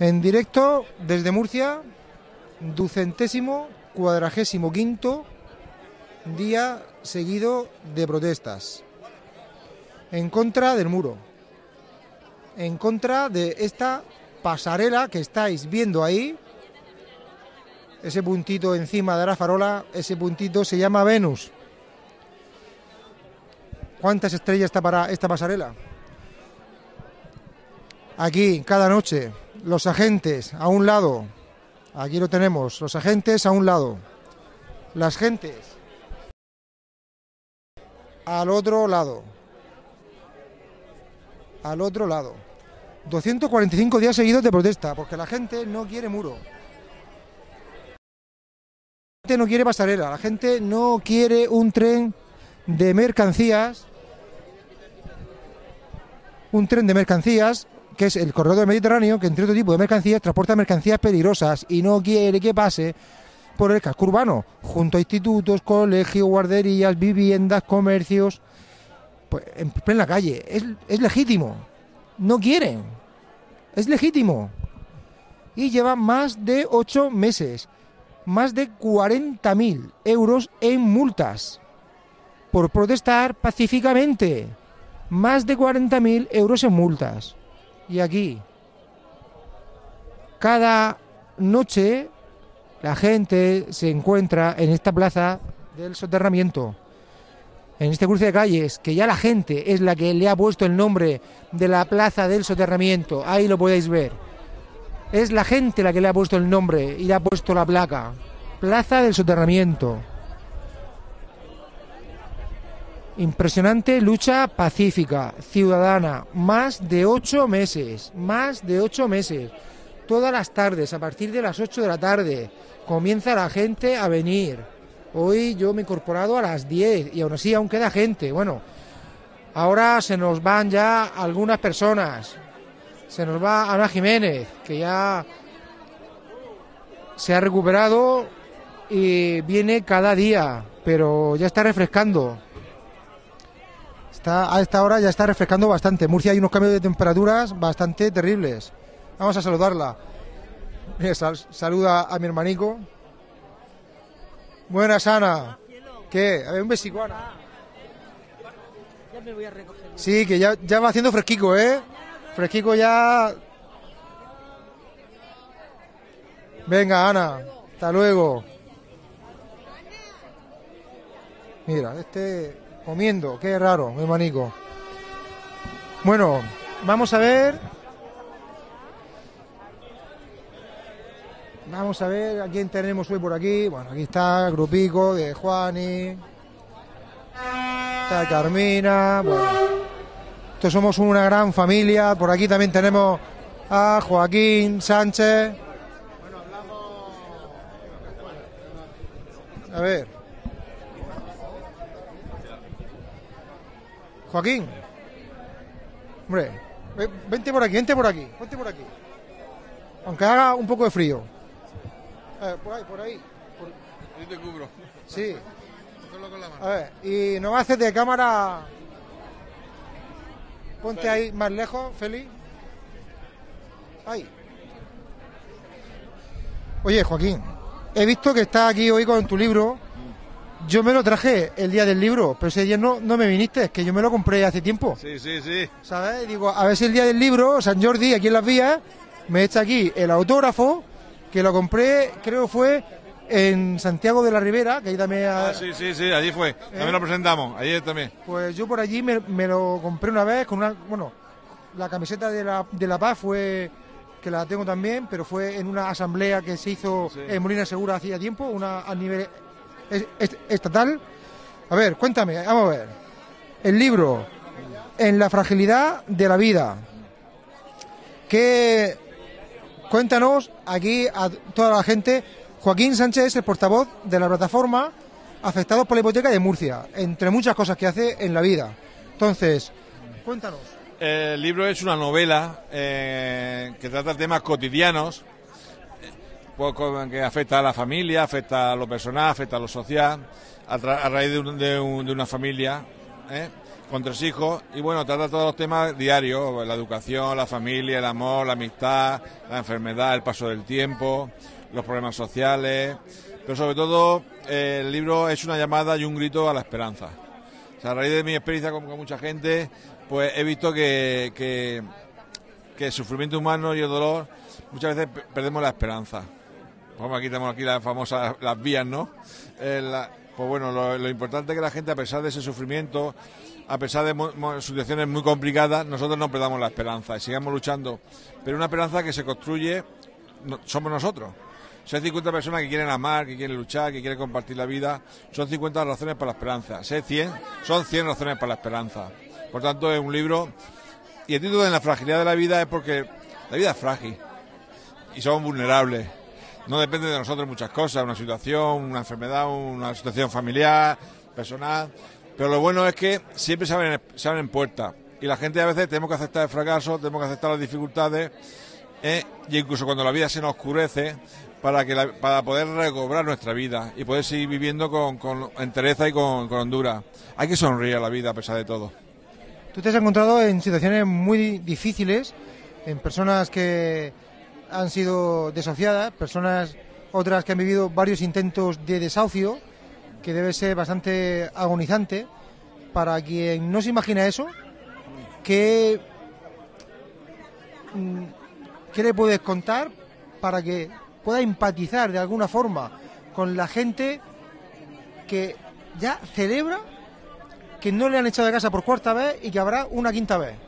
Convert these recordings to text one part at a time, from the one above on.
En directo desde Murcia, ducentésimo cuadragésimo quinto día seguido de protestas en contra del muro, en contra de esta pasarela que estáis viendo ahí, ese puntito encima de la farola, ese puntito se llama Venus. ¿Cuántas estrellas está para esta pasarela? Aquí, cada noche, los agentes a un lado, aquí lo tenemos, los agentes a un lado, las gentes al otro lado, al otro lado. 245 días seguidos de protesta, porque la gente no quiere muro. La gente no quiere pasarela, la gente no quiere un tren de mercancías, un tren de mercancías que es el corredor del Mediterráneo, que entre otro tipo de mercancías transporta mercancías peligrosas y no quiere que pase por el casco urbano, junto a institutos, colegios, guarderías, viviendas, comercios, pues en plena calle. Es, es legítimo. No quieren. Es legítimo. Y lleva más de ocho meses, más de 40.000 euros en multas por protestar pacíficamente. Más de 40.000 euros en multas. Y aquí, cada noche, la gente se encuentra en esta plaza del soterramiento, en este cruce de calles, que ya la gente es la que le ha puesto el nombre de la plaza del soterramiento. Ahí lo podéis ver. Es la gente la que le ha puesto el nombre y le ha puesto la placa. Plaza del soterramiento. Impresionante lucha pacífica, ciudadana, más de ocho meses, más de ocho meses. Todas las tardes, a partir de las ocho de la tarde, comienza la gente a venir. Hoy yo me he incorporado a las diez y aún así aún queda gente. Bueno, ahora se nos van ya algunas personas. Se nos va Ana Jiménez, que ya se ha recuperado y viene cada día, pero ya está refrescando a esta hora ya está refrescando bastante. Murcia hay unos cambios de temperaturas bastante terribles. Vamos a saludarla. saluda a mi hermanico. Buenas, Ana. ¿Qué? A ver, un besico, Ana. Ya me voy a recoger. Sí, que ya, ya va haciendo fresquico, ¿eh? Fresquico ya. Venga, Ana. Hasta luego. Mira, este comiendo, qué raro, mi manico. Bueno, vamos a ver. Vamos a ver a quién tenemos hoy por aquí. Bueno, aquí está el grupico de Juani. Está Carmina. Bueno, estos somos una gran familia. Por aquí también tenemos a Joaquín Sánchez. A ver. Joaquín. Hombre, vente por aquí, vente por aquí, vente por aquí. Aunque haga un poco de frío. Eh, por ahí, por ahí. Yo te cubro. Sí. A ver, y no haces de cámara. Ponte ahí más lejos, Feli. Ahí. Oye, Joaquín, he visto que estás aquí hoy con tu libro yo me lo traje el día del libro, pero ese día no, no me viniste, es que yo me lo compré hace tiempo. Sí, sí, sí. ¿Sabes? Digo, a ver si el día del libro, San Jordi, aquí en las vías, me echa aquí el autógrafo, que lo compré, creo fue en Santiago de la Ribera, que ahí también... Ah, sí, sí, sí, allí fue. También lo presentamos, ayer también. Pues yo por allí me, lo compré una vez con una... Bueno, la camiseta de la, de la Paz fue que la tengo también, pero fue en una asamblea que se hizo en Molina Segura hacía tiempo, una a nivel estatal. A ver, cuéntame, vamos a ver. El libro, En la fragilidad de la vida. Que cuéntanos aquí a toda la gente. Joaquín Sánchez el portavoz de la plataforma Afectados por la Hipoteca de Murcia, entre muchas cosas que hace en la vida. Entonces, cuéntanos. El libro es una novela eh, que trata temas cotidianos poco que afecta a la familia, afecta a lo personal, afecta a lo social, a, raíz de, una familia, ¿eh? con tres hijos y bueno, trata todos los temas diarios, la educación, la familia, el amor, la amistad, la enfermedad, el paso del tiempo, los problemas sociales, pero sobre todo eh, el libro es una llamada y un grito a la esperanza. A raíz de mi experiencia con, mucha gente, pues he visto que, que, el sufrimiento humano y el dolor muchas veces perdemos la esperanza. Como aquí tenemos aquí las famosas las vías, ¿no? Eh, pues bueno, lo, importante es que la gente, a pesar de ese sufrimiento, a pesar de situaciones muy complicadas, nosotros no perdamos la esperanza y sigamos luchando. Pero una esperanza que se construye somos nosotros. Si hay 50 personas que quieren amar, que quieren luchar, que quieren compartir la vida, son 50 razones para la esperanza. Si hay 100, son 100 razones para la esperanza. Por tanto, es un libro. Y el título de la fragilidad de la vida es porque la vida es frágil y somos vulnerables. No depende de nosotros muchas cosas, una situación, una enfermedad, una situación familiar, personal. Pero lo bueno es que siempre se abren, se puertas. Y la gente a veces tenemos que aceptar el fracaso, tenemos que aceptar las dificultades. ¿eh? y incluso cuando la vida se nos oscurece, para, que para poder recobrar nuestra vida y poder seguir viviendo con, con entereza y con, con Honduras. Hay que sonreír a la vida a pesar de todo. Tú te has encontrado en situaciones muy difíciles, en personas que han sido desahuciadas, personas otras que han vivido varios intentos de desahucio que debe ser bastante agonizante para quien no se imagina eso. ¿Qué, mm, ¿Qué le puedes contar para que pueda empatizar de alguna forma con la gente que ya celebra que no le han echado de casa por cuarta vez y que habrá una quinta vez?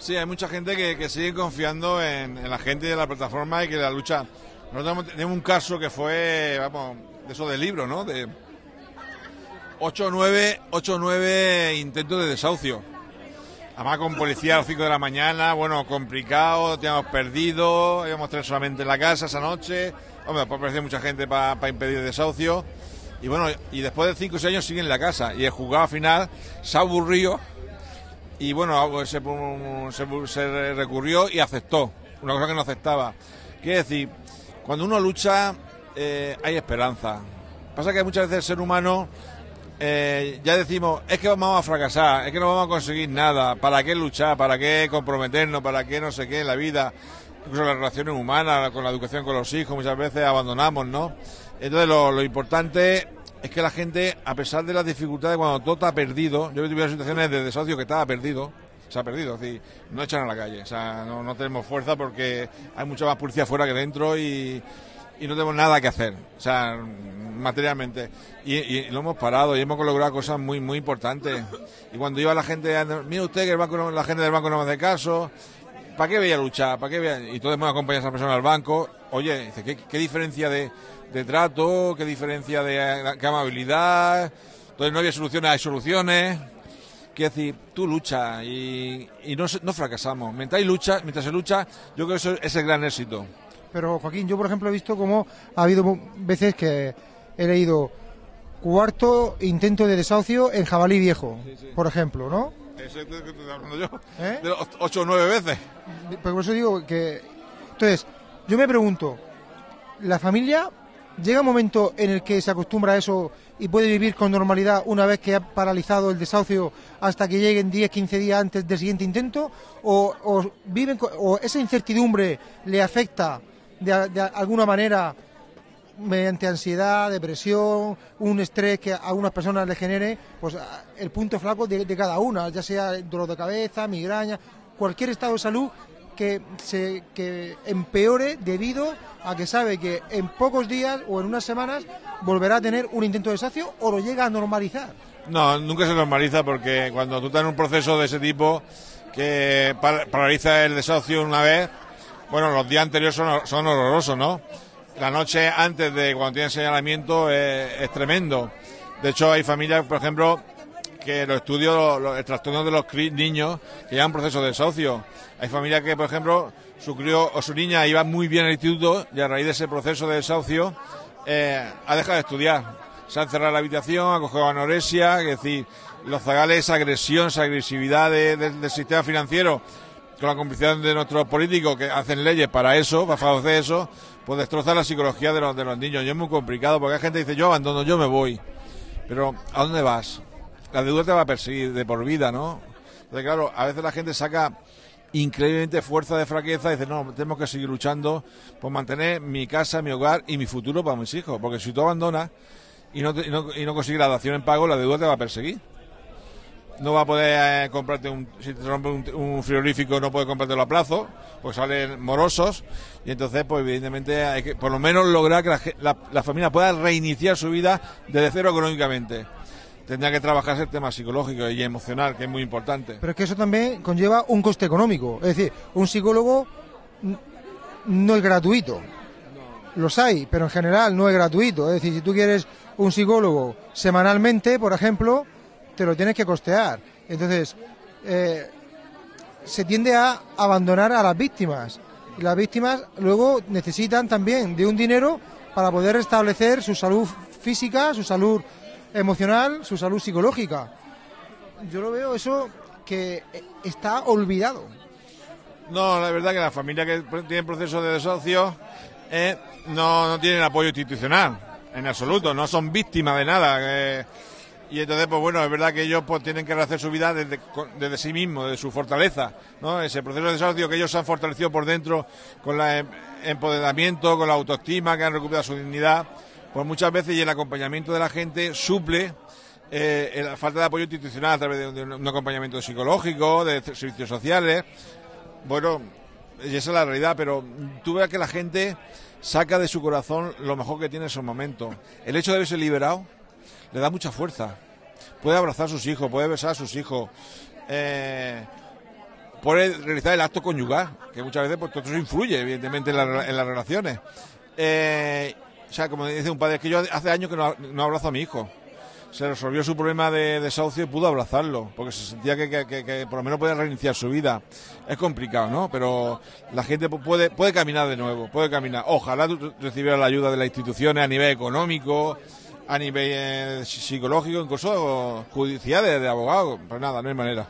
Sí, hay mucha gente que, sigue confiando en, la gente de la plataforma y que la lucha. Nosotros tenemos un caso que fue, vamos, de eso del libro, ¿no? De, 8 o 9, 8 9 intentos de desahucio. Además con policía a las 5 de la mañana, bueno, complicado, teníamos perdido, íbamos tres solamente en la casa esa noche. Hombre, después apareció mucha gente para impedir el desahucio. Y bueno, y después de 5 o 6 años sigue en la casa. Y el juzgado final se aburrió y bueno, se, recurrió y aceptó. Una cosa que no aceptaba. Quiere decir, cuando uno lucha eh, hay esperanza. Pasa que muchas veces el ser humano eh, ya decimos, es que vamos a fracasar, es que no vamos a conseguir nada, ¿para qué luchar? ¿Para qué comprometernos? ¿Para qué no sé qué en la vida? Incluso las relaciones humanas, con la educación con los hijos, muchas veces abandonamos, ¿no? Entonces lo, importante es que la gente, a pesar de las dificultades, cuando todo está perdido, yo he vivido situaciones de desahucio que estaba perdido, se ha perdido, es decir, no echan a la calle, o sea, no, no tenemos fuerza porque hay mucha más policía fuera que dentro y y no tenemos nada que hacer, o sea, materialmente. Y, lo hemos parado y hemos logrado cosas muy, muy importantes. Y cuando iba la gente, mira usted que el banco la gente del banco no me hace caso, ¿para qué voy a luchar? ¿Para qué voy Y todos hemos acompañado a esa persona al banco. Oye, dice, ¿qué, diferencia de, trato? ¿Qué diferencia de qué amabilidad? Entonces no había soluciones, hay soluciones. Quiero decir, tú lucha y, no, no fracasamos. Mientras hay lucha, mientras se lucha, yo creo que eso es el gran éxito. Pero Joaquín, yo por ejemplo he visto cómo ha habido veces que he leído cuarto intento de desahucio en Jabalí Viejo, por ejemplo, ¿no? Eso es que estoy hablando yo. ¿Eh? De ocho o nueve veces. Por eso digo que... Entonces, yo me pregunto, ¿la familia llega un momento en el que se acostumbra a eso y puede vivir con normalidad una vez que ha paralizado el desahucio hasta que lleguen 10, 15 días antes del siguiente intento? ¿O, viven, o esa incertidumbre le afecta de, alguna manera mediante ansiedad, depresión, un estrés que a algunas personas le genere, pues el punto flaco de, cada una, ya sea dolor de cabeza, migraña, cualquier estado de salud que se empeore debido a que sabe que en pocos días o en unas semanas volverá a tener un intento de desacio o lo llega a normalizar. No, nunca se normaliza porque cuando tú estás en un proceso de ese tipo que paraliza el desahucio una vez, bueno, los días anteriores son, horrorosos, ¿no? La noche antes de cuando tienen señalamiento es, tremendo. De hecho, hay familias, por ejemplo, que los estudios, los, el trastorno de los niños que llevan proceso de desahucio. Hay familias que, por ejemplo, su crío o su niña iba muy bien al instituto y a raíz de ese proceso de desahucio eh, ha dejado de estudiar. Se ha encerrado en la habitación, ha cogido anorexia, es decir, los zagales, agresión, esa agresividad del sistema financiero con la complicidad de nuestros políticos que hacen leyes para eso, para favorecer eso, pues destroza la psicología de los, de los niños. Y es muy complicado porque hay gente que dice, yo abandono, yo me voy. Pero, ¿a dónde vas? La deuda te va a perseguir de por vida, ¿no? Entonces, claro, a veces la gente saca increíblemente fuerza de fraqueza y dice, no, tenemos que seguir luchando por mantener mi casa, mi hogar y mi futuro para mis hijos. Porque si tú abandonas y no, y no, y no consigues la dación en pago, la deuda te va a perseguir no va a poder eh, comprarte un, si te rompe un, frigorífico no puede comprártelo a plazo, pues salen morosos y entonces pues evidentemente hay que por lo menos lograr que la, familia pueda reiniciar su vida desde cero económicamente. Tendría que trabajarse el tema psicológico y emocional, que es muy importante. Pero es que eso también conlleva un coste económico. Es decir, un psicólogo no es gratuito. Los hay, pero en general no es gratuito. Es decir, si tú quieres un psicólogo semanalmente, por ejemplo, te lo tienes que costear. Entonces, eh, se tiende a abandonar a las víctimas. Las víctimas luego necesitan también de un dinero para poder restablecer su salud física, su salud emocional, su salud psicológica. Yo lo veo eso que está olvidado. No, la verdad que la familia que tiene proceso de desahucio eh, no, tienen apoyo institucional, en absoluto, no son víctimas de nada. Eh, y entonces pues bueno es verdad que ellos pues tienen que rehacer su vida desde, desde sí mismos de su fortaleza no ese proceso de desahucio que ellos se han fortalecido por dentro con el em, empoderamiento con la autoestima que han recuperado su dignidad pues muchas veces y el acompañamiento de la gente suple eh, la falta de apoyo institucional a través de un, acompañamiento psicológico de servicios sociales bueno y esa es la realidad pero tú veas que la gente saca de su corazón lo mejor que tiene en esos momentos el hecho de haberse liberado le da mucha fuerza. Puede abrazar a sus hijos, puede besar a sus hijos, eh, puede realizar el acto conyugal, que muchas veces pues, todo eso influye, evidentemente, en, las relaciones. Eh, o sea, como dice un padre, es que yo hace años que no, abrazo a mi hijo. Se resolvió su problema de desahucio y pudo abrazarlo, porque se sentía que, por lo menos puede reiniciar su vida. Es complicado, ¿no? Pero la gente puede, puede caminar de nuevo, puede caminar. Ojalá recibiera la ayuda de las instituciones a nivel económico, a nivel eh, psicológico, incluso judicial, de, abogado. Pues nada, no hay manera.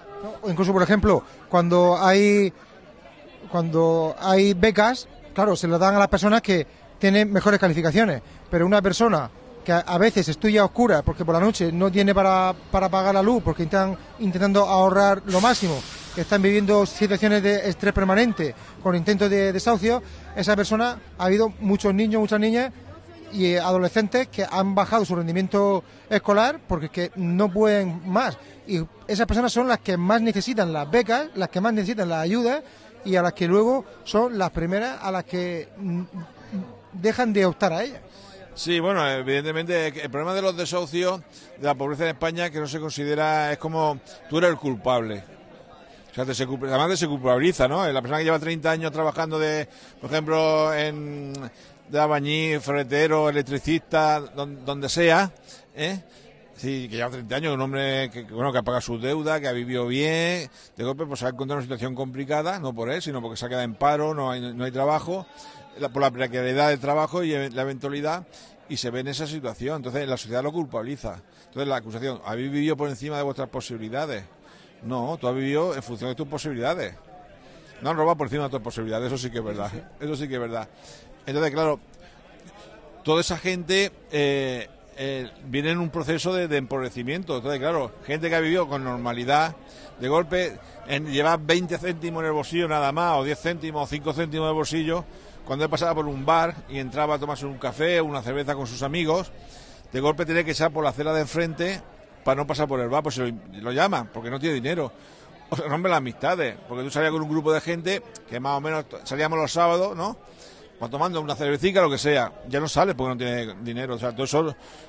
Incluso, por ejemplo, cuando hay cuando hay becas, claro, se lo dan a las personas que tienen mejores calificaciones, pero una persona que a, veces estudia a oscuras porque por la noche no tiene para, para pagar la luz, porque están intentando ahorrar lo máximo, que están viviendo situaciones de estrés permanente con intentos de desahucio, esa persona, ha habido muchos niños, muchas niñas y adolescentes que han bajado su rendimiento escolar porque que no pueden más. Y esas personas son las que más necesitan las becas, las que más necesitan las ayudas y a las que luego son las primeras a las que dejan de optar a ellas. Sí, bueno, evidentemente el problema de los desahucios, de la pobreza en España, que no se considera, es como tú eres el culpable. O sea, te se, además se culpabiliza, ¿no? La persona que lleva 30 años trabajando de, por ejemplo, en, de albañil, ferretero, electricista, donde, sea, ¿eh? Sí, que lleva 30 años, un hombre que, bueno, que ha pagado sus deudas, que ha vivido bien, de golpe pues se ha encontrado en una situación complicada, no por él, sino porque se ha quedado en paro, no hay, no hay trabajo, por la precariedad del trabajo y la eventualidad, y se ve en esa situación. Entonces la sociedad lo culpabiliza. Entonces la acusación, ¿habéis vivido por encima de vuestras posibilidades? No, tú has vivido en función de tus posibilidades. No han robado por encima de tus posibilidades, eso sí que es verdad. Eso sí que es verdad. Entonces, claro, toda esa gente eh, eh, viene en un proceso de, empobrecimiento. Entonces, claro, gente que ha vivido con normalidad, de golpe, en llevar 20 céntimos en el bolsillo nada más, o 10 céntimos, o 5 céntimos en bolsillo, cuando él pasaba por un bar y entraba a tomarse un café o una cerveza con sus amigos, de golpe tiene que echar por la acera de enfrente para no pasar por el bar, pues lo, lo llama, porque no tiene dinero. O las amistades, porque tú salías con un grupo de gente que más o menos salíamos los sábados, ¿no? Tomando una cervecita, lo que sea, ya no sale porque no tiene dinero. O sea, todo eso,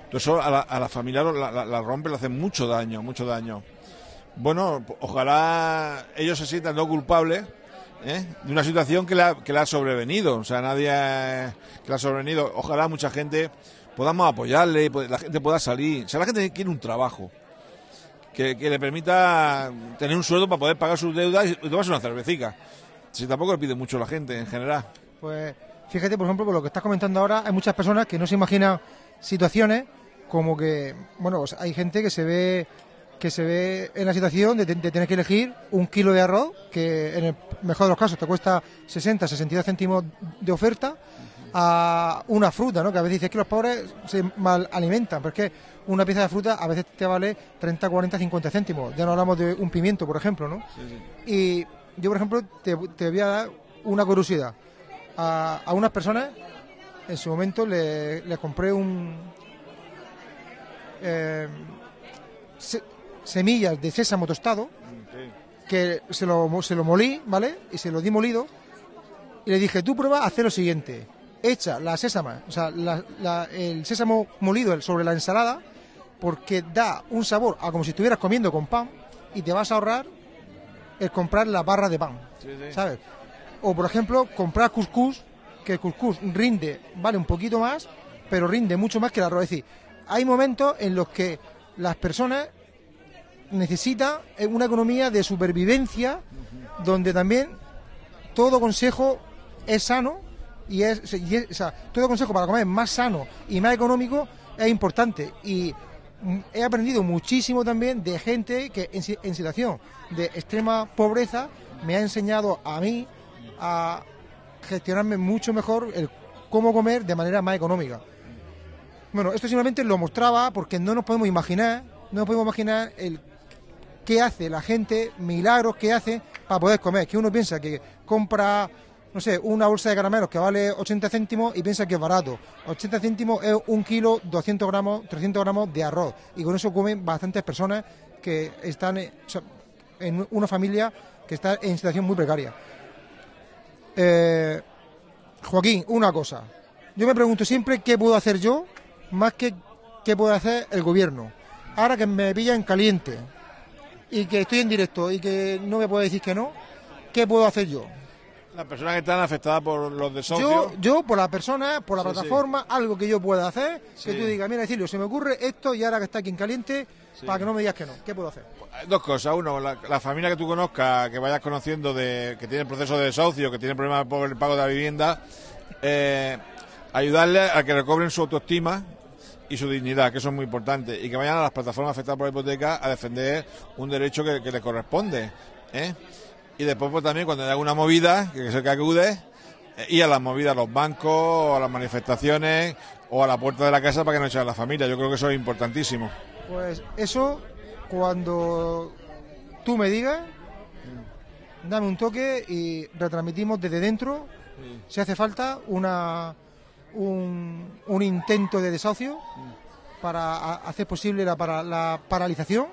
todo eso a, la, a la familia la, rompe, le hace mucho daño, mucho daño. Bueno, ojalá ellos se sientan no culpables ¿eh? de una situación que le, ha, que ha sobrevenido. O sea, nadie que le ha sobrevenido. Ojalá mucha gente podamos apoyarle, la gente pueda salir. O sea, la gente quiere un trabajo. Que, que le permita tener un sueldo para poder pagar sus deudas y tomarse una cervecita. Si tampoco le pide mucho la gente en general. Pues Fíjate, por ejemplo, por lo que estás comentando ahora, hay muchas personas que no se imaginan situaciones como que, bueno, hay gente que se ve que se ve en la situación de, tener que elegir un kilo de arroz, que en el mejor de los casos te cuesta 60, 62 céntimos de oferta, a una fruta, ¿no? Que a veces dices que los pobres se mal alimentan, porque una pieza de fruta a veces te vale 30, 40, 50 céntimos. Ya no hablamos de un pimiento, por ejemplo, ¿no? Y yo, por ejemplo, te, voy a dar una curiosidad. A, unas personas, en su momento, le, compré un... Eh, semillas de sésamo tostado, que se lo, se lo molí, ¿vale? Y se lo di molido. Y le dije, tú prueba hacer lo siguiente. Echa la sésama, o sea, el sésamo molido sobre la ensalada, porque da un sabor a como si estuvieras comiendo con pan y te vas a ahorrar el comprar la barra de pan, ¿sabes? O, por ejemplo, comprar cuscús, que el cuscús rinde, vale un poquito más, pero rinde mucho más que el arroz. Es decir, hay momentos en los que las personas necesita una economía de supervivencia donde también todo consejo es sano y es, o sea, todo consejo para comer más sano y más económico es importante y he aprendido muchísimo también de gente que en situación de extrema pobreza me ha enseñado a mí a gestionarme mucho mejor el cómo comer de manera más económica. Bueno, esto simplemente lo mostraba porque no nos podemos imaginar, no nos podemos imaginar el qué hace la gente, milagros que hace para poder comer. Que uno piensa que compra, no sé, una bolsa de caramelos que vale 80 céntimos y piensa que es barato. 80 céntimos es un kilo, 200 gramos, 300 gramos de arroz. Y con eso comen bastantes personas que están en una familia que está en situación muy precaria. Eh, Joaquín, una cosa. Yo me pregunto siempre qué puedo hacer yo más que qué puede hacer el gobierno. Ahora que me pilla en caliente, y que estoy en directo y que no me puede decir que no, ¿qué puedo hacer yo? Las personas que están afectadas por los desahucios. Yo, yo por la persona, por la plataforma, algo que yo pueda hacer, que tú digas, mira, decirlo, se me ocurre esto y ahora que está aquí en caliente, para que no me digas que no. ¿Qué puedo hacer? Dos cosas. Uno, la, familia que tú conozcas, que vayas conociendo, de que tiene proceso de desahucio, que tiene problemas por el pago de la vivienda, eh, ayudarle a que recobren su autoestima, y su dignidad, que eso es muy importante, y que vayan a las plataformas afectadas por la hipoteca a defender un derecho que, que les corresponde. ¿eh? Y después pues, también cuando haya alguna movida, que es el que acude, eh, y a las movidas, a los bancos, a las manifestaciones o a la puerta de la casa para que no echen a la familia. Yo creo que eso es importantísimo. Pues eso, cuando tú me digas, dame un toque y retransmitimos desde dentro, si hace falta, una un, intento de desahucio para hacer posible la, para, la paralización.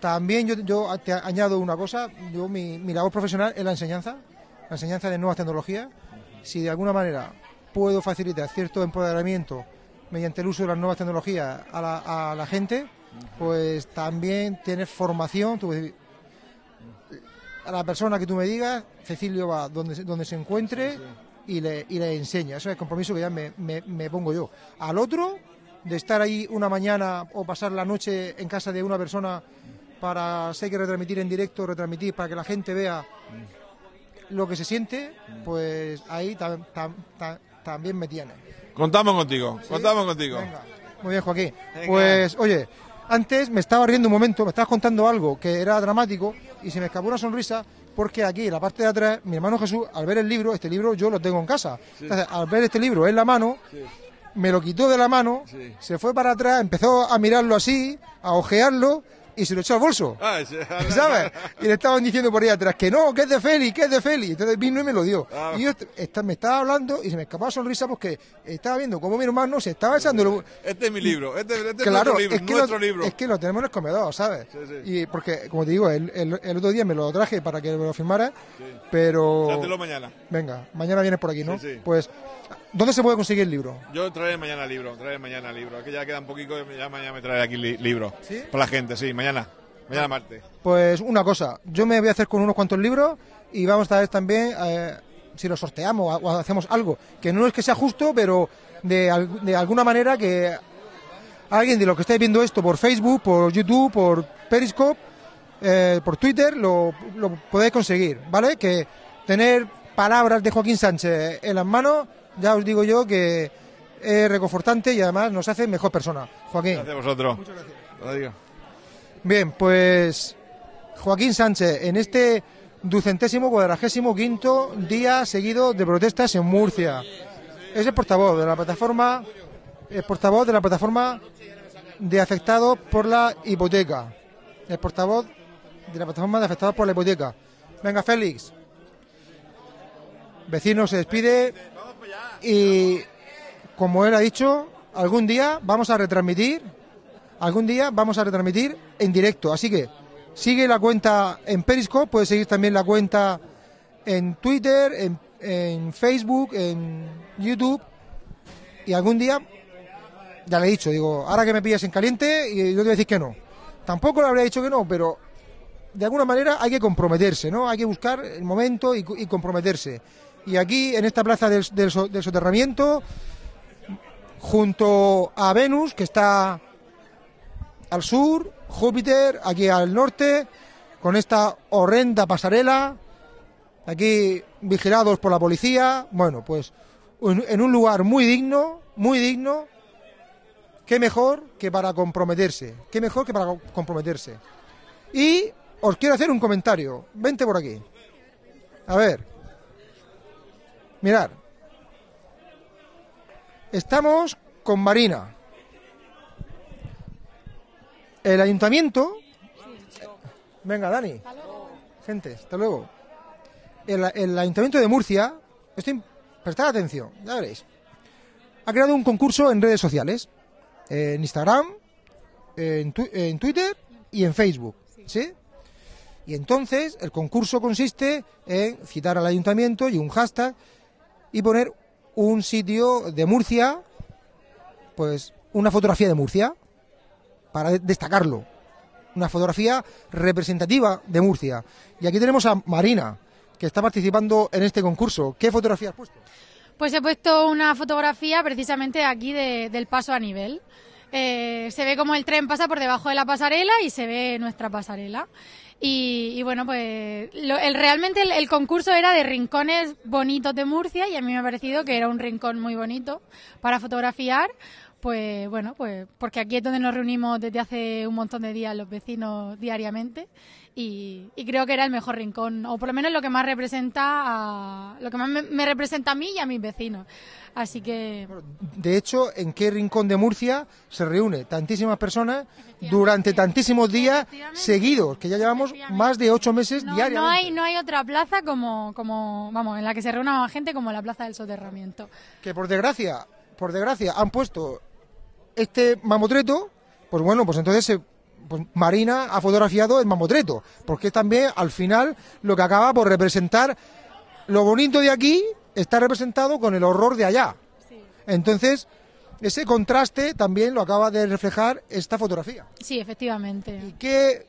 También yo, te añado una cosa, yo mi, labor profesional es la enseñanza, la enseñanza de nuevas tecnologías. Si de alguna manera puedo facilitar cierto empoderamiento mediante el uso de las nuevas tecnologías a la, gente, pues también tienes formación. a la persona que tú me digas, Cecilio va donde, donde se encuentre y le, y le enseña. Eso es el compromiso que ya me, me, pongo yo. Al otro, de estar ahí una mañana o pasar la noche en casa de una persona para, sé que retransmitir en directo, retransmitir para que la gente vea lo que se siente, pues ahí también me tiene. Contamos contigo, contamos contigo. Muy bien, Joaquín. Pues, oye, antes me estaba riendo un momento, me estabas contando algo que era dramático y se me escapó una sonrisa porque aquí en la parte de atrás, mi hermano Jesús, al ver el libro, este libro yo lo tengo en casa. Entonces, al ver este libro en la mano, me lo quitó de la mano, se fue para atrás, empezó a mirarlo así, a ojearlo y se lo echó al bolso. Ah, ¿Sabes? Y le estaban diciendo por ahí atrás que no, que es de Félix, que es de Félix. Entonces vino y me lo dio. Ah. Y yo me estaba hablando y se me escapaba sonrisa porque estaba viendo cómo mi hermano se estaba echando. Este es mi libro, este, este es nuestro libro, es que nuestro lo, libro. Es que lo tenemos en el comedor, ¿sabes? Y porque, como te digo, el, el, otro día me lo traje para que me lo firmara, pero. mañana. Venga, mañana vienes por aquí, ¿no? Pues ¿Dónde se puede conseguir el libro? Yo traeré mañana libro, traeré mañana libro. Aquí ya queda un poquito, ya mañana me traeré aquí libro. ¿Sí? Para la gente, sí, mañana. Mañana martes. Pues una cosa, yo me voy a hacer con unos cuantos libros y vamos a ver también eh, si los sorteamos o hacemos algo. Que no es que sea justo, pero de, de alguna manera que alguien de los que estáis viendo esto por Facebook, por YouTube, por Periscope, eh, por Twitter, lo, lo podéis conseguir, ¿vale? Que tener palabras de Joaquín Sánchez en las manos ya os digo yo que es reconfortante y además nos hace mejor persona. Joaquín. Gracias a vosotros. Muchas gracias. Bien, pues Joaquín Sánchez, en este ducentésimo cuadragésimo quinto día seguido de protestas en Murcia. Es el portavoz de la plataforma, el portavoz de la plataforma de afectados por la hipoteca. El portavoz de la plataforma de afectados por la hipoteca. Venga, Félix. Vecino se despide y, como él ha dicho, algún día vamos a retransmitir, algún día vamos a retransmitir en directo. Así que sigue la cuenta en Periscope, puedes seguir también la cuenta en Twitter, en, Facebook, en YouTube y algún día ya le he dicho, digo, ahora que me pillas en caliente, y yo te voy a decir que no. Tampoco le habría dicho que no, pero de alguna manera hay que comprometerse, ¿no? Hay que buscar el momento y, comprometerse. Y aquí, en esta plaza del, soterramiento, junto a Venus, que está al sur, Júpiter, aquí al norte, con esta horrenda pasarela, aquí vigilados por la policía, bueno, pues en un lugar muy digno, muy digno, qué mejor que para comprometerse, qué mejor que para comprometerse. Y os quiero hacer un comentario, vente por aquí. A ver, mirad, estamos con Marina. El ayuntamiento... Venga, Dani. Gente, hasta luego. El, ayuntamiento de Murcia, estoy, prestad atención, ya veréis, ha creado un concurso en redes sociales en Instagram, en Twitter y en Facebook. ¿Sí? Y entonces el concurso consiste en citar al ayuntamiento y un hashtag y poner un sitio de Murcia, pues una fotografía de Murcia, para destacarlo. Una fotografía representativa de Murcia. Y aquí tenemos a Marina, que está participando en este concurso. ¿Qué fotografía has puesto? Pues he puesto una fotografía precisamente aquí del paso a nivel. Eh, se ve como el tren pasa por debajo de la pasarela y se ve nuestra pasarela. Y, bueno, pues el, realmente el, concurso era de rincones bonitos de Murcia y a mí me ha parecido que era un rincón muy bonito para fotografiar. Pues bueno, pues porque aquí es donde nos reunimos desde hace un montón de días los vecinos diariamente y, creo que era el mejor rincón, o por lo menos lo que más representa a, lo que más me, representa a mí y a mis vecinos. Así que. De hecho, ¿en qué rincón de Murcia se reúne tantísimas personas durante tantísimos días seguidos? Que ya llevamos más de ocho meses diariamente. No hay, no hay otra plaza como, como, vamos, en la que se reúna más gente como la plaza del soterramiento. Que por desgracia, por desgracia, han puesto este mamotreto, pues bueno, pues entonces se pues Marina ha fotografiado el mamotreto, porque también al final lo que acaba por representar lo bonito de aquí está representado con el horror de allá. Entonces, ese contraste también lo acaba de reflejar esta fotografía. Sí, efectivamente. ¿Y qué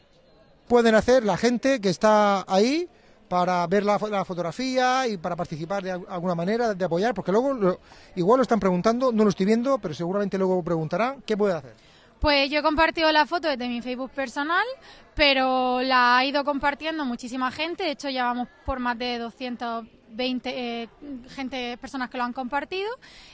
pueden hacer la gente que está ahí para ver la, fotografía y para participar de alguna manera, de apoyar? Porque luego, igual lo están preguntando, no lo estoy viendo, pero seguramente luego preguntarán, ¿qué puede hacer? Pues yo he compartido la foto desde mi Facebook personal, pero la ha ido compartiendo muchísima gente. De hecho, ya vamos por más de 220 eh, gente, personas que lo han compartido.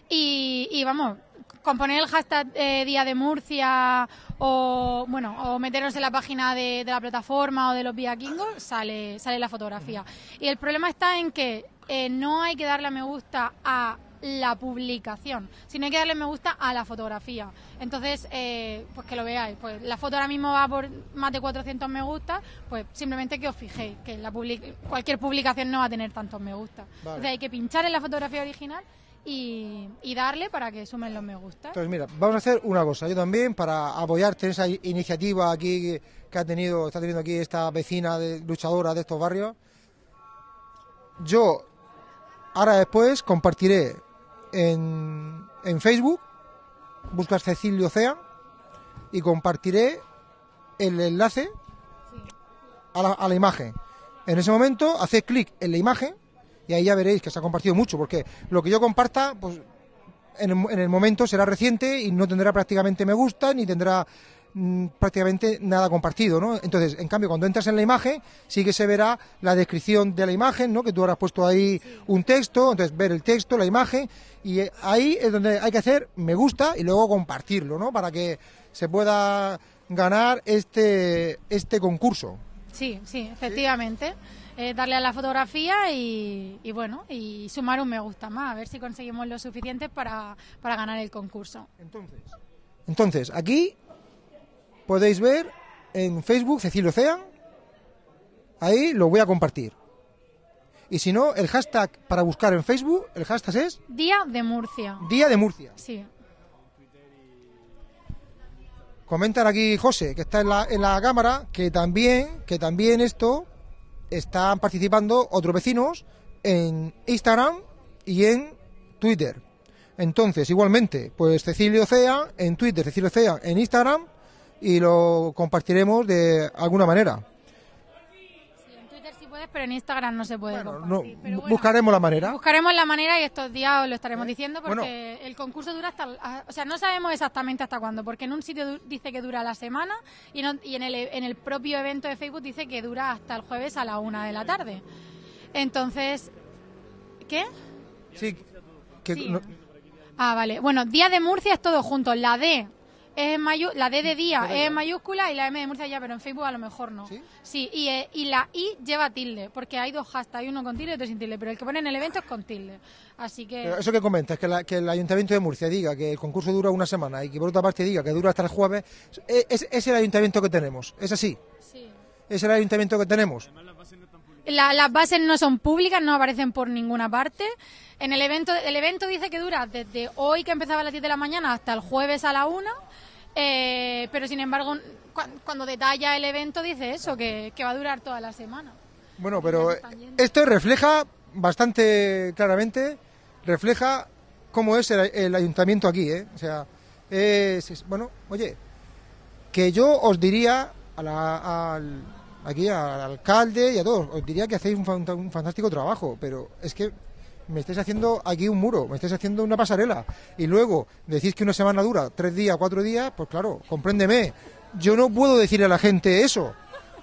Y, vamos, con poner el hashtag eh, Día de Murcia o bueno o meternos en la página de, la plataforma o de los viaquingos sale sale la fotografía y el problema está en que eh, no hay que darle a me gusta a la publicación, sino hay que darle me gusta a la fotografía. Entonces, eh, pues que lo veáis. Pues la foto ahora mismo va por más de 400 me gusta, pues simplemente que os fijéis que la cualquier publicación no va a tener tantos me gusta. Entonces hay que pinchar en la fotografía original y, darle para que sumen los me gusta. Entonces, mira, vamos a hacer una cosa. Yo también, para apoyarte en esa iniciativa aquí que ha tenido, está teniendo aquí esta vecina de, luchadora de estos barrios, yo ahora después compartiré en, en Facebook, buscas Cecilio Cea y compartiré el enlace a la, a la imagen. En ese momento, hacéis clic en la imagen y ahí ya veréis que se ha compartido mucho, porque lo que yo comparta, pues en el, en el momento será reciente y no tendrá prácticamente me gusta ni tendrá Mm, prácticamente nada compartido, ¿no? Entonces, en cambio, cuando entras en la imagen, sí que se verá la descripción de la imagen, ¿no? Que tú habrás puesto ahí un texto, entonces ver el texto, la imagen, y ahí es donde hay que hacer me gusta y luego compartirlo, ¿no? Para que se pueda ganar este, este concurso. Sí, sí, efectivamente. eh, darle a la fotografía y, y, bueno, y sumar un me gusta más, a ver si conseguimos lo suficiente para, para ganar el concurso. Entonces, entonces, aquí podéis ver en Facebook Cecilio Ocean, ahí lo voy a compartir. Y si no, el hashtag para buscar en Facebook, el hashtag es Día de Murcia. Día de Murcia. Sí. Comentan aquí José, que está en la, en la cámara, que también, que también esto están participando otros vecinos en Instagram y en Twitter. Entonces, igualmente, pues Cecilio Cea en Twitter, Cecilio Cea en Instagram y lo compartiremos de alguna manera. Sí, en Twitter sí puedes, pero en Instagram no se puede Bueno, compartir. no, Pero bu- bueno, buscaremos la manera. Buscaremos la manera y estos días os lo estaremos diciendo porque Bueno. el concurso dura hasta... O sea, no sabemos exactamente hasta cuándo, porque en un sitio dice que dura la semana y, en, ot- y en, el, en el propio evento de Facebook dice que dura hasta el jueves a la una de la tarde. Entonces... ¿Qué? Sí, que Sí. no- Ah, vale. Bueno, Día de Murcia es todo junto. La D es en mayu- la D de día es en mayúscula y la M de Murcia ya, pero en Facebook a lo mejor no. ¿Sí? y, eh, y la I lleva tilde, porque hay dos hashtags, hay uno con tilde y otro sin tilde, pero el que pone en el evento es con tilde. Así que... Pero eso que comentas, que, la- que el Ayuntamiento de Murcia diga que el concurso dura una semana y que por otra parte diga que dura hasta el jueves, es, es- es el Ayuntamiento que tenemos, es así, sí. es el Ayuntamiento que tenemos. La- las bases no son públicas, no aparecen por ninguna parte. En el evento, el evento dice que dura desde hoy que empezaba a las 10 de la mañana hasta el jueves a la 1. eh, pero sin embargo, cua- cuando detalla el evento dice eso, que, que va a durar toda la semana. Bueno, pero esto refleja bastante claramente, refleja cómo es el, el ayuntamiento aquí, ¿eh? O sea, es, es- bueno, oye, que yo os diría a la- al, aquí al alcalde y a todos, os diría que hacéis un, un fantástico trabajo, pero es que me estáis haciendo aquí un muro, me estáis haciendo una pasarela y luego decís que una semana dura tres días, cuatro días, pues claro, compréndeme, yo no puedo decirle a la gente eso,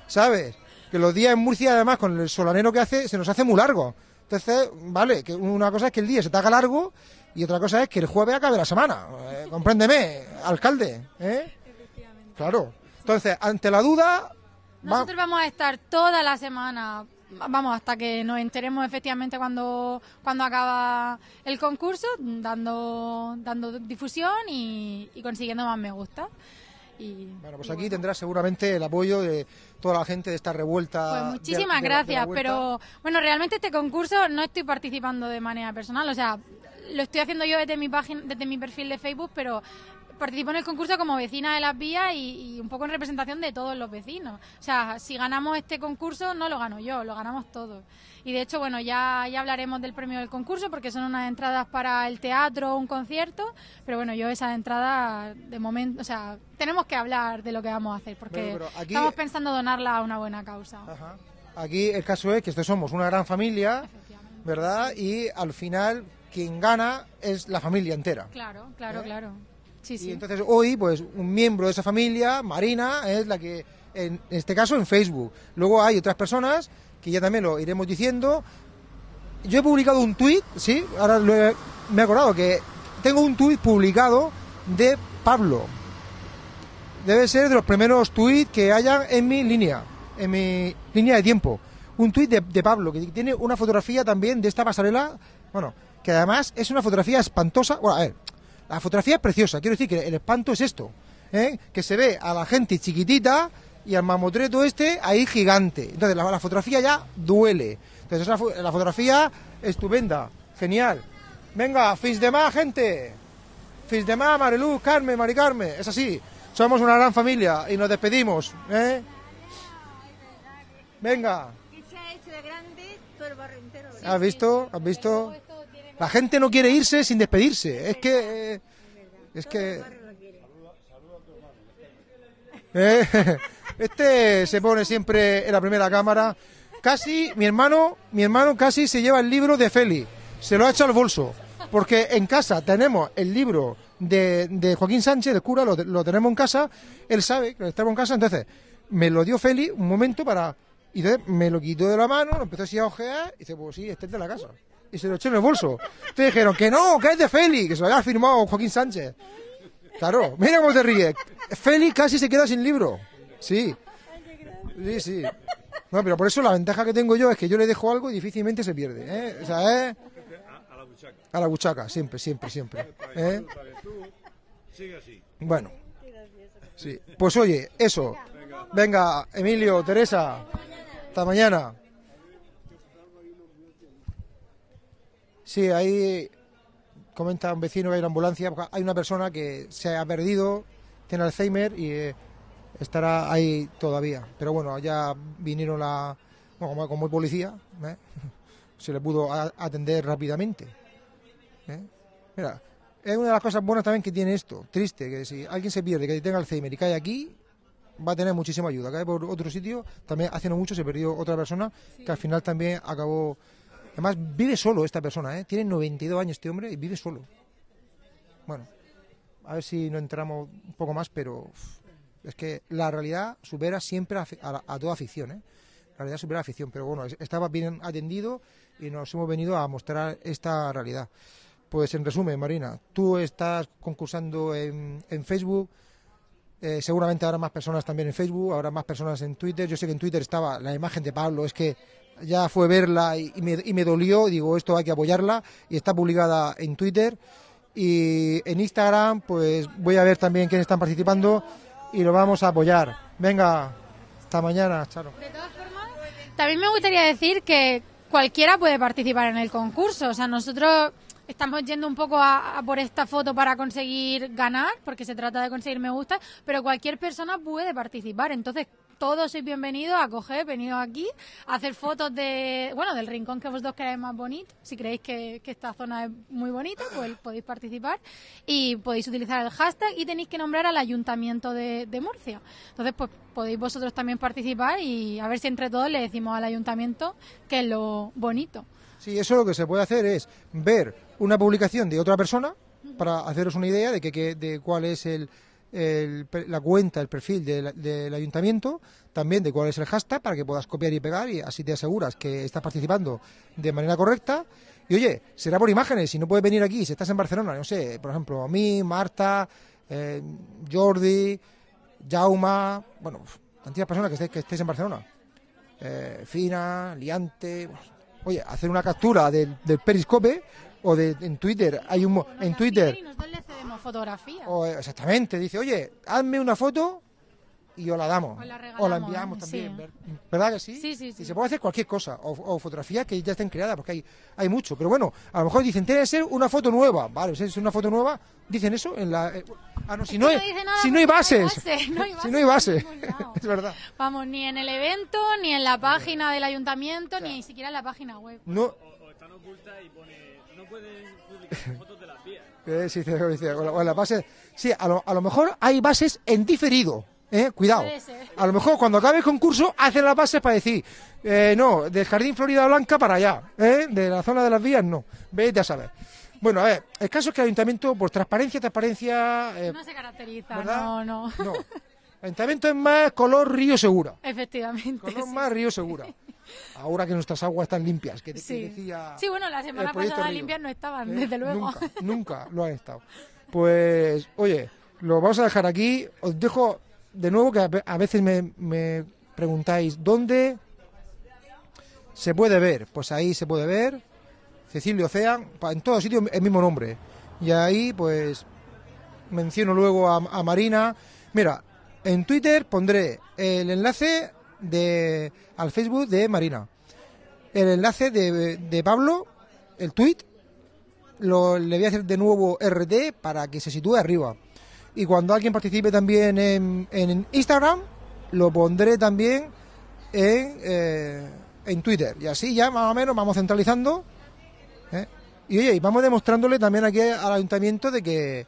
¿sabes? Que los días en Murcia, además, con el solanero que hace, se nos hace muy largo. Entonces, vale, que una cosa es que el día se te haga largo y otra cosa es que el jueves acabe la semana. Eh, compréndeme, alcalde, ¿eh? Claro. Entonces, ante la duda, Nosotros vamos a estar toda la semana, vamos, hasta que nos enteremos efectivamente cuando, cuando acaba el concurso, dando, dando difusión y, y consiguiendo más me gusta. Y, bueno, pues aquí bueno. tendrás seguramente el apoyo de toda la gente de esta revuelta. Pues muchísimas de de gracias, pero bueno, realmente este concurso no estoy participando de manera personal, o sea, lo estoy haciendo yo desde mi página, desde mi perfil de Facebook, pero participo en el concurso como vecina de las vías y, y un poco en representación de todos los vecinos. O sea, si ganamos este concurso no lo gano yo, lo ganamos todos. Y de hecho, bueno, ya, ya hablaremos del premio del concurso porque son unas entradas para el teatro o un concierto, pero bueno, yo esas entradas de momento, o sea, tenemos que hablar de lo que vamos a hacer porque Bueno, pero aquí- estamos pensando donarla a una buena causa. Ajá. Aquí el caso es que estos somos una gran familia. ¿verdad? Y al final quien gana es la familia entera. Claro, claro, ¿Eh? claro. Sí, Y entonces hoy, pues un miembro de esa familia, Marina, es la que, en este caso, en Facebook. Luego hay otras personas que ya también lo iremos diciendo. Yo he publicado un tuit, sí, ahora lo he- me he acordado que tengo un tuit publicado de Pablo. Debe ser de los primeros tuits que hayan en mi línea, en mi línea de tiempo. Un tuit de, de Pablo, que tiene una fotografía también de esta pasarela, bueno, que además es una fotografía espantosa. Bueno, a ver, la fotografía es preciosa, quiero decir que el espanto es esto, ¿eh? que se ve a la gente chiquitita y al mamotreto este ahí gigante. Entonces la, la fotografía ya duele. Entonces es la, la fotografía estupenda, genial. Venga, fins de más, gente. Fins de más, Mariluz, Carmen, Mari Carmen. Es así, somos una gran familia y nos despedimos. ¿eh? Venga, se ha hecho de grande. ¿verdad? ¿has visto? ¿Has visto? La gente no quiere irse sin despedirse. Es que... eh, Es el que... Eh, Este se pone siempre en la primera cámara. Casi, mi hermano, mi hermano casi se lleva el libro de Feli. Se lo ha hecho al bolso. Porque en casa tenemos el libro de, de Joaquín Sánchez, del cura, lo, lo tenemos en casa. Él sabe que lo tenemos en casa, entonces me lo dio Feli un momento para. Y entonces me lo quitó de la mano, lo empezó así a ojear y dice, pues sí, este es de la casa. Y se lo echó en el bolso. Entonces dijeron que no, que es de Feli, que se lo había firmado Joaquín Sánchez. Claro, mira cómo te ríes. Feli casi se queda sin libro. Sí. Sí, sí. No, pero por eso la ventaja que tengo yo es que yo le dejo algo y difícilmente se pierde. ¿eh? O sea, ¿eh? A la buchaca. A la buchaca, siempre, siempre, siempre. ¿eh? Bueno. Sí. Pues oye, eso. Venga, Emilio, Teresa. Hasta mañana. Sí, ahí comenta un vecino que hay una ambulancia. Hay una persona que se ha perdido, tiene Alzheimer y eh, estará ahí todavía. Pero bueno, ya vinieron la. Bueno, como, hay policía, ¿eh? se le pudo a- atender rápidamente. ¿eh? Mira, es una de las cosas buenas también que tiene esto. Triste, que si alguien se pierde, que tenga Alzheimer y cae aquí, va a tener muchísima ayuda. Cae por otro sitio, también hace no mucho se perdió otra persona que al final también acabó. Además, vive solo esta persona, ¿eh? Tiene 92 años este hombre y vive solo. Bueno, a ver si no entramos un poco más, pero es que la realidad supera siempre a, a a toda ficción, ¿eh? La realidad supera la ficción, pero bueno, es- estaba bien atendido y nos hemos venido a mostrar esta realidad. Pues en resumen, Marina, tú estás concursando en, en Facebook, eh, seguramente habrá más personas también en Facebook, habrá más personas en Twitter. Yo sé que en Twitter estaba la imagen de Pablo, es que ya fue verla y, me, y me dolió, digo, esto hay que apoyarla y está publicada en Twitter. Y en Instagram, pues voy a ver también quiénes están participando y lo vamos a apoyar. Venga, hasta mañana, Charo. De todas formas, también me gustaría decir que cualquiera puede participar en el concurso. O sea, nosotros estamos yendo un poco a, a por esta foto para conseguir ganar, porque se trata de conseguir me gusta, pero cualquier persona puede participar. Entonces, todos sois bienvenidos a coger, venido aquí, a hacer fotos de, bueno, del rincón que vosotros queráis más bonito. Si creéis que, esta zona es muy bonita, pues podéis participar y podéis utilizar el hashtag y tenéis que nombrar al ayuntamiento de, Murcia. Entonces, pues podéis vosotros también participar y a ver si entre todos le decimos al ayuntamiento que es lo bonito. Sí, eso lo que se puede hacer es ver una publicación de otra persona para haceros una idea de que- de cuál es el, el la cuenta, el perfil del, del ayuntamiento, también de cuál es el hashtag para que puedas copiar y pegar y así te aseguras que estás participando de manera correcta. Y oye, será por imágenes, si no puedes venir aquí, si estás en Barcelona, no sé, por ejemplo, a mí, Marta, eh, Jordi, Jauma, bueno, tantas personas que estéis, en Barcelona eh, Fina, Liante. Oye, hacer una captura del, del periscope o de, en Twitter. Hay un mo- en Twitter. Y nosotros le cedemos fotografías. O, eh, exactamente, dice, oye, hazme una foto y os la damos. La o la enviamos sí. también. ver- ¿Verdad que sí? Sí, sí, sí. Y se puede hacer cualquier cosa. O, o fotografías que ya estén creadas, porque hay, hay mucho. Pero bueno, a lo mejor dicen, tiene que ser una foto nueva. Vale, si es una foto nueva, dicen eso en la. eh, ah, no, si no, hay, si no hay porque no hay bases. base, no hay si no hay por base. ningún lado. es verdad. Vamos, ni en el evento, ni en la página del ayuntamiento, ni siquiera en la página web. No, o están ocultas y pone no pueden publicar fotos de las vías. Eh, sí, sí, la- la base- sí, a lo, a lo mejor hay bases en diferido. ¿eh? Cuidado. A lo mejor cuando acabe el concurso hacen las bases para decir, eh, no, del Jardín Florida Blanca para allá, ¿eh? de la zona de las vías no. Vete a saber. Bueno, a ver, el caso es que el ayuntamiento, por transparencia, transparencia. eh, No se caracteriza, ¿verdad? no, no. no. Ayuntamiento es más color río segura. Efectivamente. Color sí. más río segura. Ahora que nuestras aguas están limpias, que, que Sí. decía. Sí, bueno, la semana pasada Río. limpias no estaban, ¿Eh? desde luego. Nunca, nunca lo han estado. Pues, oye, lo vamos a dejar aquí. Os dejo de nuevo que a ve- a veces me, me preguntáis dónde se puede ver. Pues ahí se puede ver. Cecilio Ocean, en todos sitios el mismo nombre. Y ahí, pues, menciono luego a, a Marina. Mira, en Twitter pondré el enlace de al Facebook de Marina. El enlace de, de Pablo, el tweet, lo, le voy a hacer de nuevo RT para que se sitúe arriba. Y cuando alguien participe también en, Instagram, lo pondré también en, eh, en Twitter. Y así ya más o menos vamos centralizando. ¿eh? Y oye, y vamos demostrándole también aquí al ayuntamiento de que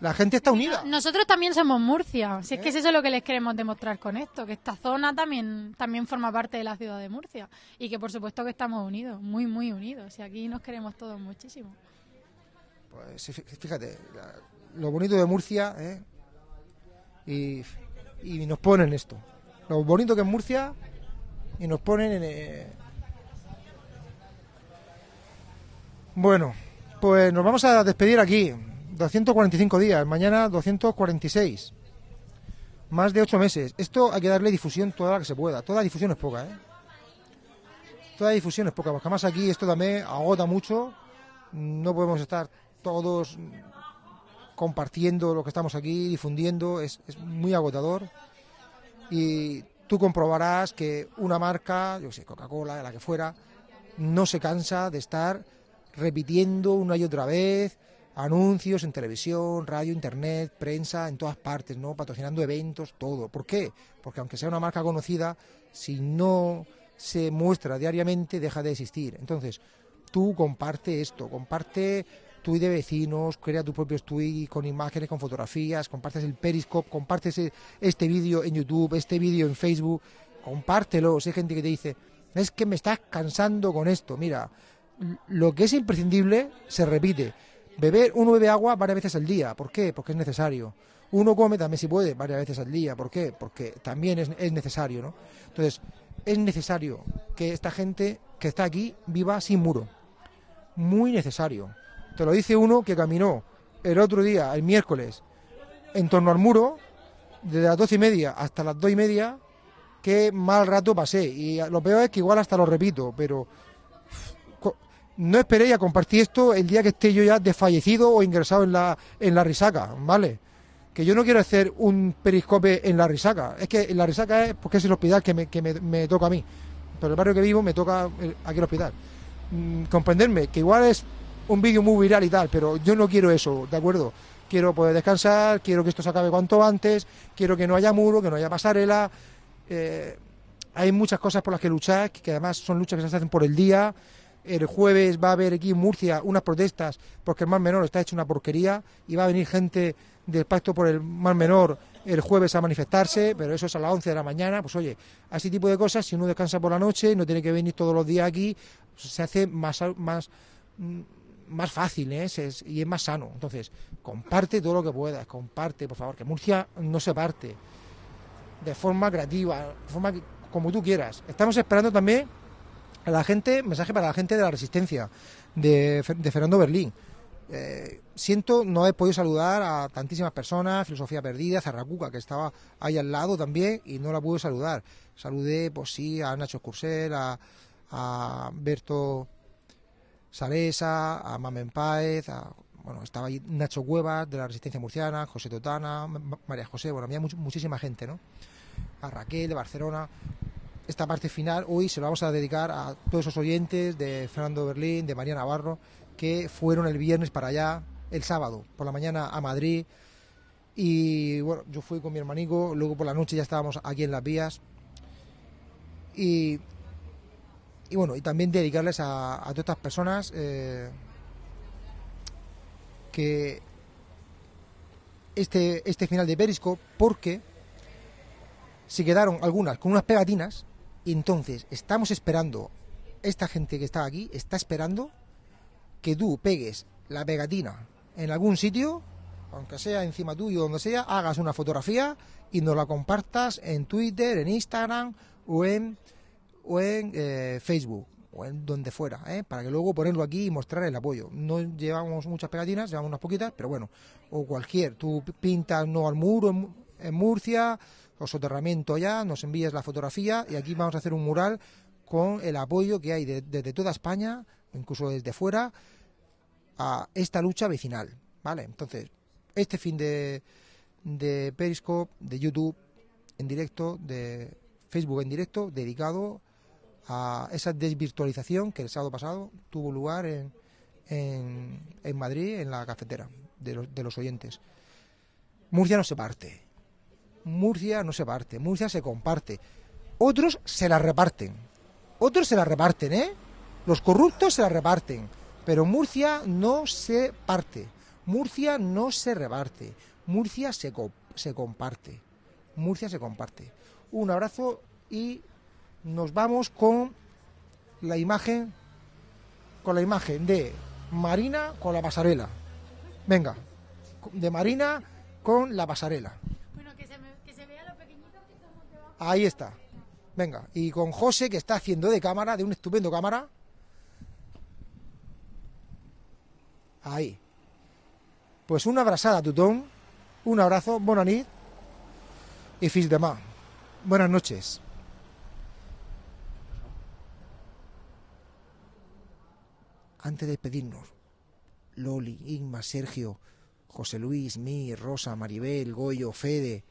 la gente está unida. Nosotros también somos Murcia, si es que es eso lo que les queremos demostrar con esto, que esta zona también, también forma parte de la ciudad de Murcia y que por supuesto que estamos unidos, muy, muy unidos, y aquí nos queremos todos muchísimo. Pues fíjate, lo bonito de Murcia, ¿eh? y, y nos ponen esto. Lo bonito que es Murcia y nos ponen en... eh, Bueno, pues nos vamos a despedir aquí. 245 días, mañana 246. Más de 8 meses. Esto hay que darle difusión toda la que se pueda. Toda difusión es poca, ¿eh? Toda difusión es poca, porque además aquí esto también agota mucho. No podemos estar todos compartiendo lo que estamos aquí, difundiendo, es, es muy agotador. Y tú comprobarás que una marca, yo sé, Coca-Cola, la que fuera, no se cansa de estar repitiendo una y otra vez anuncios en televisión, radio, internet, prensa, en todas partes, ¿no? Patrocinando eventos, todo. ¿Por qué? Porque aunque sea una marca conocida, si no se muestra diariamente, deja de existir. Entonces, tú comparte esto, comparte tweet de vecinos, crea tus propios tweets con imágenes, con fotografías, compartes el Periscope, compartes e- este vídeo en YouTube, este vídeo en Facebook, compártelo. Si hay gente que te dice, es que me estás cansando con esto. Mira, lo que es imprescindible se repite. Beber, uno bebe agua varias veces al día. ¿Por qué? Porque es necesario. Uno come también si puede varias veces al día. ¿Por qué? Porque también es, es necesario, ¿no? Entonces, es necesario que esta gente que está aquí viva sin muro. Muy necesario. Te lo dice uno que caminó el otro día, el miércoles, en torno al muro, desde las doce y media hasta las dos y media, qué mal rato pasé. Y lo peor es que igual hasta lo repito, pero no esperéis a compartir esto el día que esté yo ya desfallecido o ingresado en la, en la risaca, ¿vale? Que yo no quiero hacer un periscope en la risaca. Es que en la risaca es porque es el hospital que me, que me, me toca a mí. Pero el barrio que vivo me toca el- aquí el hospital. Mm, comprenderme, que igual es un vídeo muy viral y tal, pero yo no quiero eso, ¿de acuerdo? Quiero poder descansar, quiero que esto se acabe cuanto antes, quiero que no haya muro, que no haya pasarela. eh, hay muchas cosas por las que luchar, que además son luchas que se hacen por el día. El jueves va a haber aquí en Murcia unas protestas porque el Mar Menor está hecho una porquería y va a venir gente del Pacto por el Mar Menor el jueves a manifestarse, pero eso es a las 11 de la mañana. Pues oye, a ese tipo de cosas, si uno descansa por la noche, no tiene que venir todos los días aquí, pues se hace más, más, mm, más fácil ¿eh? Y es más sano. Entonces, comparte todo lo que puedas, comparte, por favor, que Murcia no se parte de forma creativa, de forma como tú quieras. Estamos esperando también a la gente, mensaje para la gente de la Resistencia, de, Fer- de Fernando Berlín. Eh, siento no haber podido saludar a tantísimas personas, Filosofía Perdida, Zarracuca, que estaba ahí al lado también y no la pude saludar. Saludé, pues sí, a Nacho Cursel, a, a Berto Saresa, a Mamen Páez, a, bueno, estaba ahí Nacho Cuevas de la Resistencia Murciana, José Totana, Ma- María José, bueno, había much- muchísima gente, ¿no? A Raquel de Barcelona. Esta parte final hoy se la vamos a dedicar a todos esos oyentes de Fernando Berlín, de María Navarro, que fueron el viernes para allá, el sábado, por la mañana a Madrid. Y bueno, yo fui con mi hermanico, luego por la noche ya estábamos aquí en las vías. Y, y bueno, y también dedicarles a, todas estas personas eh, que este, este final de Periscope, porque se quedaron algunas con unas pegatinas entonces estamos esperando, esta gente que está aquí está esperando que tú pegues la pegatina en algún sitio, aunque sea encima tuyo, donde sea, hagas una fotografía y nos la compartas en Twitter, en Instagram o en, o en eh, Facebook o en donde fuera, ¿eh? para que luego ponerlo aquí y mostrar el apoyo. No llevamos muchas pegatinas, llevamos unas poquitas, pero bueno, o cualquier, tú pintas no al muro en, en Murcia, o soterramiento ya, nos envías la fotografía y aquí vamos a hacer un mural con el apoyo que hay de- desde toda España, incluso desde fuera, a esta lucha vecinal, ¿vale? Entonces, este fin de, de Periscope, de YouTube en directo, de Facebook en directo, dedicado a esa desvirtualización que el sábado pasado tuvo lugar en, en, en Madrid, en la cafetera de los, de los oyentes. Murcia no se parte. Murcia no se parte. Murcia se comparte. Otros se la reparten. Otros se la reparten, ¿eh? Los corruptos se la reparten. Pero Murcia no se parte. Murcia no se reparte. Murcia se, co- se comparte. Murcia se comparte. Un abrazo y nos vamos con la imagen con la imagen de Marina con la pasarela. Venga, de Marina con la pasarela. Bueno, que se, me- que se vea lo pequeñito que somos debajo. Ahí está. Venga, y con José que está haciendo de cámara, de un estupendo cámara. Ahí. Pues una abrazada, Tutón. Un abrazo, bona nit. Y fins demà. Buenas noches. antes de despedirnos, Loli, Inma, Sergio, José Luis, Mir, Rosa, Maribel, Goyo, Fede,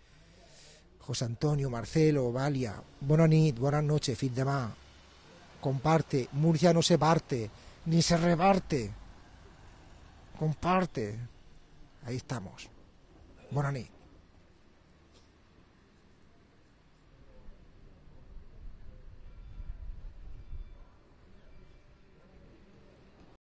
José Antonio, Marcelo, Valia, buenas buenas noches, fin de más. Comparte, Murcia no se parte, ni se reparte. Comparte. Ahí estamos. Buenas nit.